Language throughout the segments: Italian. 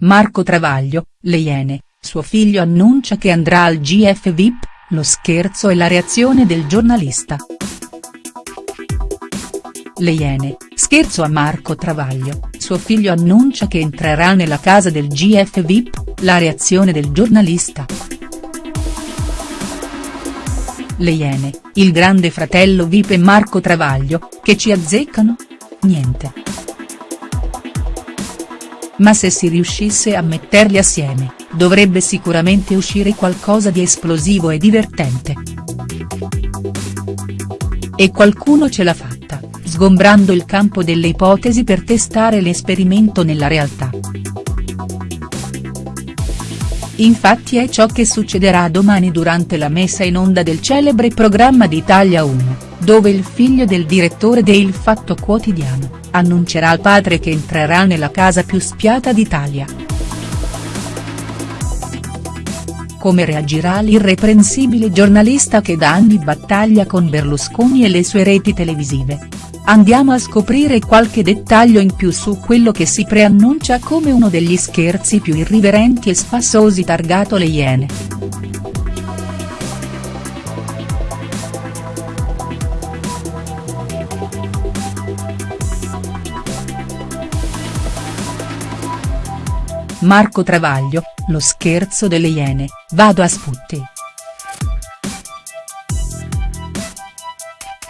Marco Travaglio, Le Iene, suo figlio annuncia che andrà al GF VIP, lo scherzo e la reazione del giornalista. Le Iene, scherzo a Marco Travaglio, suo figlio annuncia che entrerà nella casa del GF VIP, la reazione del giornalista. Le Iene, il grande fratello VIP e Marco Travaglio, che ci azzeccano? Niente. Ma se si riuscisse a metterli assieme, dovrebbe sicuramente uscire qualcosa di esplosivo e divertente. E qualcuno ce l'ha fatta, sgombrando il campo delle ipotesi per testare l'esperimento nella realtà. Infatti è ciò che succederà domani durante la messa in onda del celebre programma di Italia 1, dove il figlio del direttore de Il Fatto Quotidiano, annuncerà al padre che entrerà nella casa più spiata d'Italia. Come reagirà l'irreprensibile giornalista che da anni battaglia con Berlusconi e le sue reti televisive? Andiamo a scoprire qualche dettaglio in più su quello che si preannuncia come uno degli scherzi più irriverenti e spassosi targato Le Iene. Marco Travaglio, lo scherzo delle Iene, vado a sputti.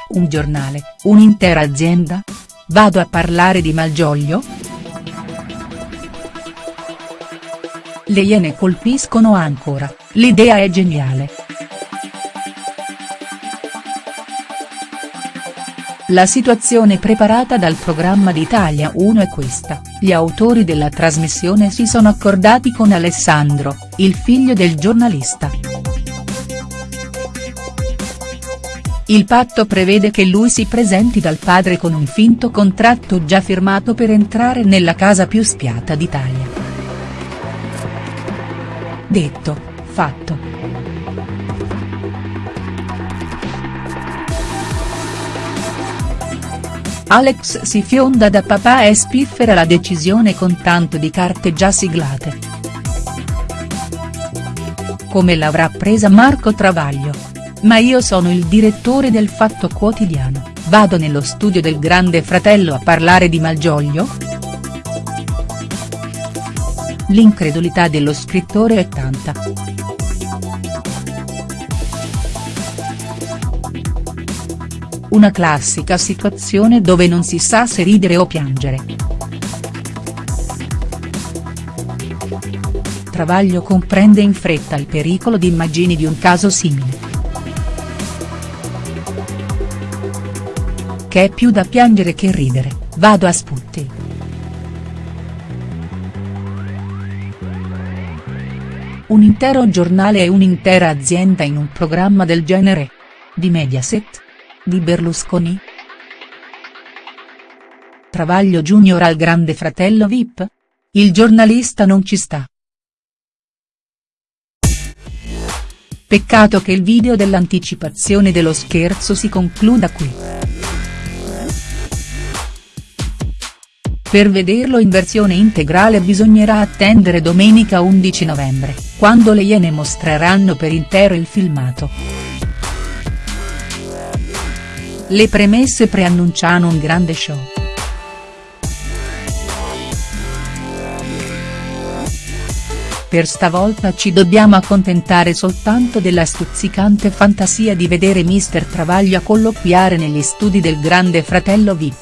Un giornale, un'intera azienda? Vado a parlare di Malgioglio?. Le Iene colpiscono ancora, l'idea è geniale. La situazione preparata dal programma di Italia 1 è questa, gli autori della trasmissione si sono accordati con Alessandro, il figlio del giornalista. Il patto prevede che lui si presenti dal padre con un finto contratto già firmato per entrare nella casa più spiata d'Italia. Detto, fatto. Alex si fionda da papà e spiffera la decisione con tanto di carte già siglate. Come l'avrà presa Marco Travaglio? Ma io sono il direttore del Fatto Quotidiano, vado nello studio del grande fratello a parlare di Malgioglio?. L'incredulità dello scrittore è tanta. Una classica situazione dove non si sa se ridere o piangere. Travaglio comprende in fretta il pericolo di immagini di un caso simile. Che è più da piangere che ridere, vado a sputti. Un intero giornale e un'intera azienda in un programma del genere? Di Mediaset? Di Berlusconi?. Travaglio Junior al grande fratello Vip? Il giornalista non ci sta. Peccato che il video dell'anticipazione dello scherzo si concluda qui. Per vederlo in versione integrale bisognerà attendere domenica 11 novembre, quando le Iene mostreranno per intero il filmato. Le premesse preannunciano un grande show. Per stavolta ci dobbiamo accontentare soltanto della stuzzicante fantasia di vedere Mister Travaglio a colloquiare negli studi del grande fratello Vip.